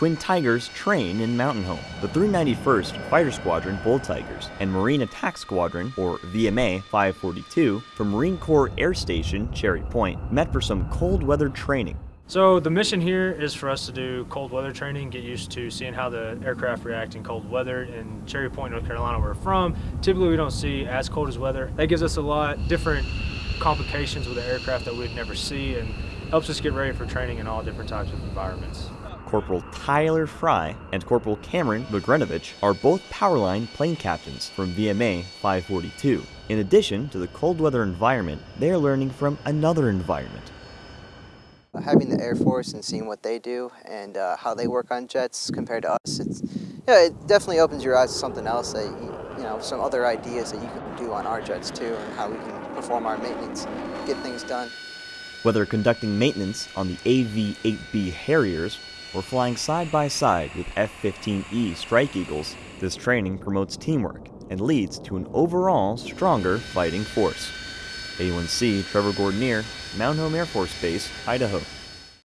Twin Tigers train in Mountain Home. The 391st Fighter Squadron Bold Tigers and Marine Attack Squadron, or VMA 542, from Marine Corps Air Station Cherry Point, met for some cold weather training. So the mission here is for us to do cold weather training, get used to seeing how the aircraft react in cold weather. In Cherry Point, North Carolina, where we're from, typically we don't see as cold as weather. That gives us a lot different complications with the aircraft that we'd never see and helps us get ready for training in all different types of environments. Corporal Tyler Fry and Corporal Cameron Bogrenovich are both Powerline plane captains from VMA 542. In addition to the cold weather environment, they are learning from another environment. Having the Air Force and seeing what they do and uh, how they work on jets compared to us, it's, yeah, it definitely opens your eyes to something else that, you, you know, some other ideas that you can do on our jets too and how we can perform our maintenance, get things done. Whether conducting maintenance on the AV-8B Harriers or flying side by side with F-15E Strike Eagles, this training promotes teamwork and leads to an overall stronger fighting force. A1C Trevor Gordonier, Mountain Home Air Force Base, Idaho.